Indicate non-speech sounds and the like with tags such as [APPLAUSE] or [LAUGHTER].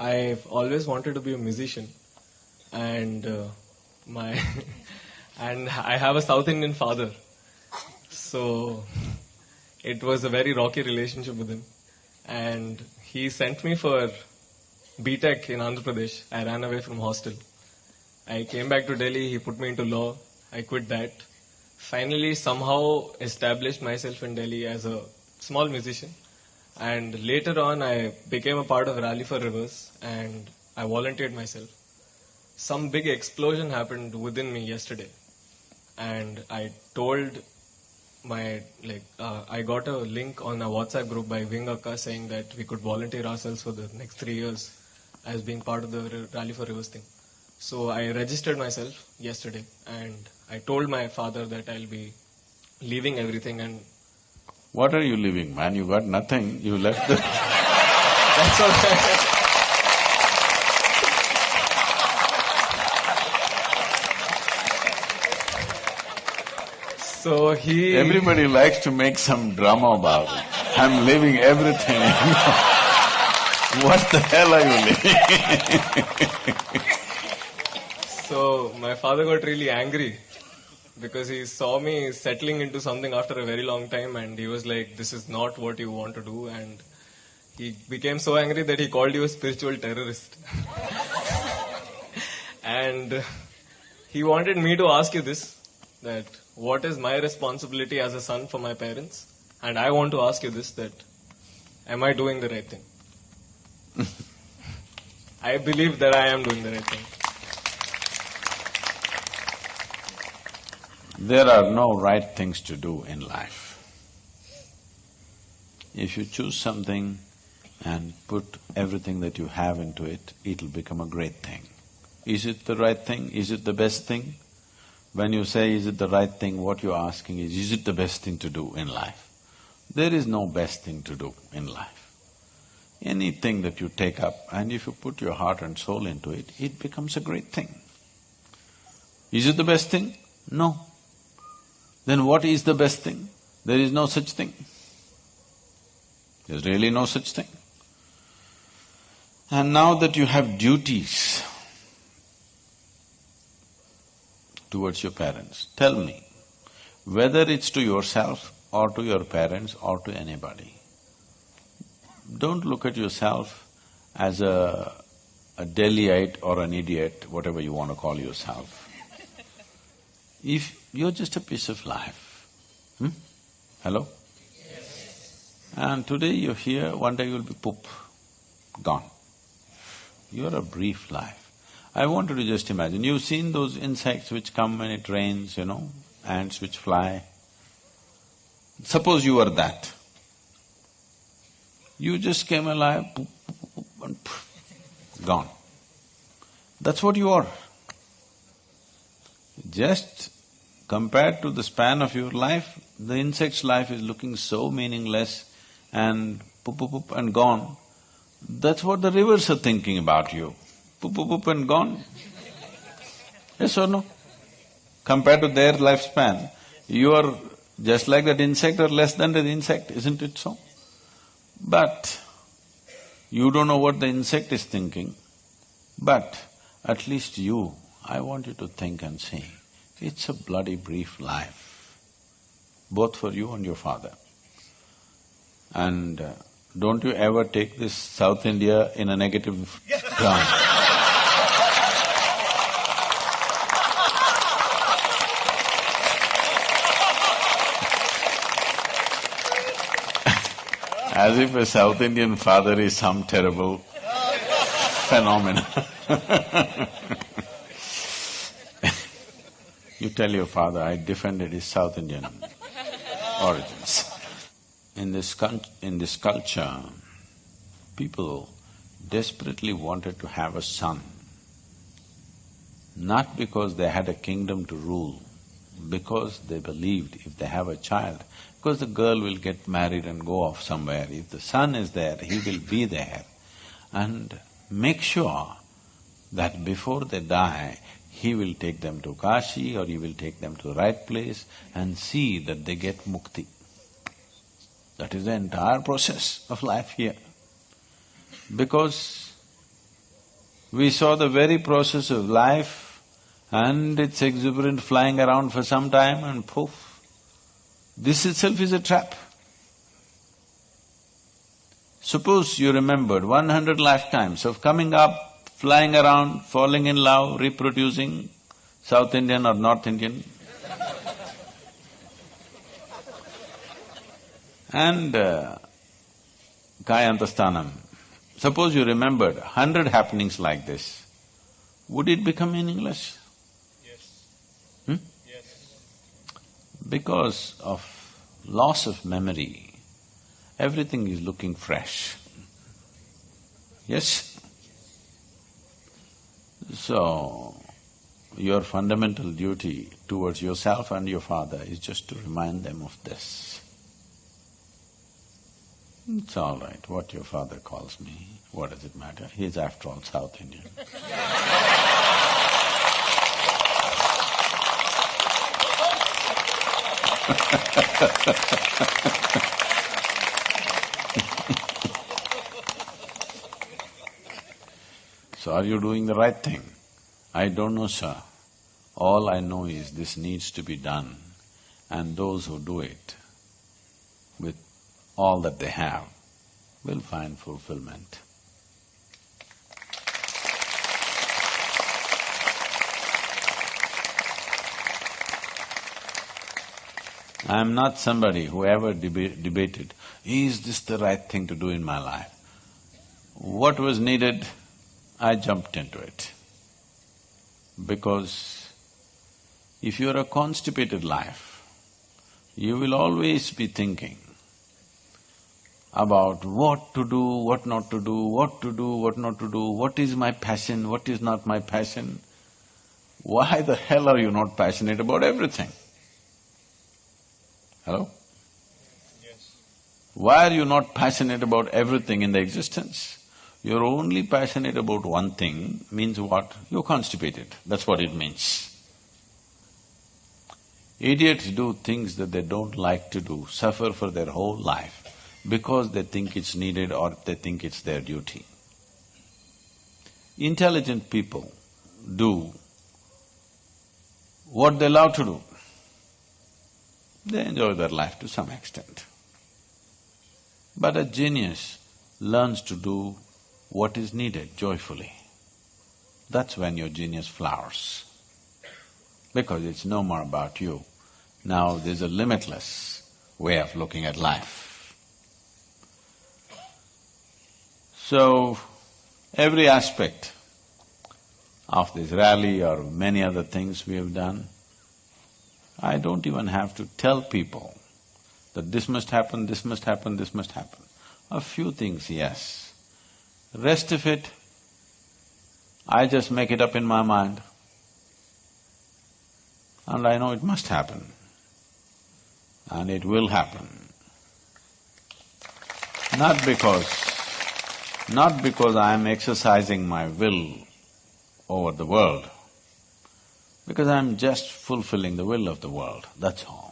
I've always wanted to be a musician, and uh, my [LAUGHS] and I have a South Indian father, so it was a very rocky relationship with him, and he sent me for BTech in Andhra Pradesh. I ran away from hostel. I came back to Delhi. He put me into law. I quit that. Finally, somehow established myself in Delhi as a small musician. And later on, I became a part of Rally for Rivers and I volunteered myself. Some big explosion happened within me yesterday. And I told my, like, uh, I got a link on a WhatsApp group by Wing Akka saying that we could volunteer ourselves for the next three years as being part of the Rally for Rivers thing. So I registered myself yesterday and I told my father that I'll be leaving everything and What are you leaving, man? You got nothing, you left the… that's okay. so he Everybody likes to make some drama about it. I'm leaving everything. [LAUGHS] what the hell are you leaving? [LAUGHS] So my father got really angry because he saw me settling into something after a very long time and he was like, this is not what you want to do and he became so angry that he called you a spiritual terrorist. [LAUGHS] and he wanted me to ask you this, that what is my responsibility as a son for my parents? And I want to ask you this, that am I doing the right thing? [LAUGHS] I believe that I am doing the right thing. There are no right things to do in life. If you choose something and put everything that you have into it, it'll become a great thing. Is it the right thing? Is it the best thing? When you say, is it the right thing, what you're asking is, is it the best thing to do in life? There is no best thing to do in life. Anything that you take up and if you put your heart and soul into it, it becomes a great thing. Is it the best thing? No. Then what is the best thing? There is no such thing. There's really no such thing. And now that you have duties towards your parents, tell me, whether it's to yourself or to your parents or to anybody, don't look at yourself as a, a Delhiite or an idiot, whatever you want to call yourself. If you're just a piece of life, hmm? Hello? And today you're here, one day you'll be poop, gone. You're a brief life. I want you to just imagine, you've seen those insects which come when it rains, you know, ants which fly. Suppose you were that. You just came alive, poop, poop, poop, and poof, gone. That's what you are. Just compared to the span of your life, the insect's life is looking so meaningless and poop, poop, poop and gone. That's what the rivers are thinking about you. Poop, poop, poop and gone. Yes or no? Compared to their lifespan, you are just like that insect or less than that insect, isn't it so? But you don't know what the insect is thinking, but at least you, I want you to think and see, it's a bloody brief life, both for you and your father. And uh, don't you ever take this South India in a negative ground. [LAUGHS] As if a South Indian father is some terrible phenomenon [LAUGHS] You tell your father, I defended his South Indian [LAUGHS] origins. In this, in this culture, people desperately wanted to have a son, not because they had a kingdom to rule, because they believed if they have a child, because the girl will get married and go off somewhere, if the son is there, he will be there. And make sure that before they die, he will take them to Kashi or he will take them to the right place and see that they get mukti. That is the entire process of life here. Because We saw the very process of life and its exuberant flying around for some time and poof, this itself is a trap. Suppose you remembered one hundred lifetimes of coming up, flying around, falling in love, reproducing, South Indian or North Indian, and uh, Kayantasthanam. Suppose you remembered hundred happenings like this, would it become meaningless? Yes. Hmm? Yes. Because of loss of memory, everything is looking fresh. Yes? So, your fundamental duty towards yourself and your father is just to remind them of this. It's all right, what your father calls me, what does it matter? He's after all South Indian. [LAUGHS] Are you doing the right thing? I don't know, sir. All I know is this needs to be done and those who do it with all that they have will find fulfillment. I am not somebody who ever deba- debated, is this the right thing to do in my life? What was needed, I jumped into it. Because if you're a constipated life, you will always be thinking about what to do, what not to do, what to do, what not to do, what is my passion, what is not my passion. Why the hell are you not passionate about everything? Hello? Yes. Why are you not passionate about everything in the existence? You're only passionate about one thing means what? You're constipated, that's what it means. Idiots do things that they don't like to do, suffer for their whole life because they think it's needed or they think it's their duty. Intelligent people do what they love to do. They enjoy their life to some extent. But a genius learns to do what is needed joyfully. That's when your genius flowers. Because it's no more about you. Now there's a limitless way of looking at life. So, every aspect of this rally or many other things we have done, I don't even have to tell people that this must happen, this must happen, this must happen. A few things, yes. Rest of it, I just make it up in my mind and I know it must happen and it will happen. Not because not because I am exercising my will over the world, because I am just fulfilling the will of the world, that's all.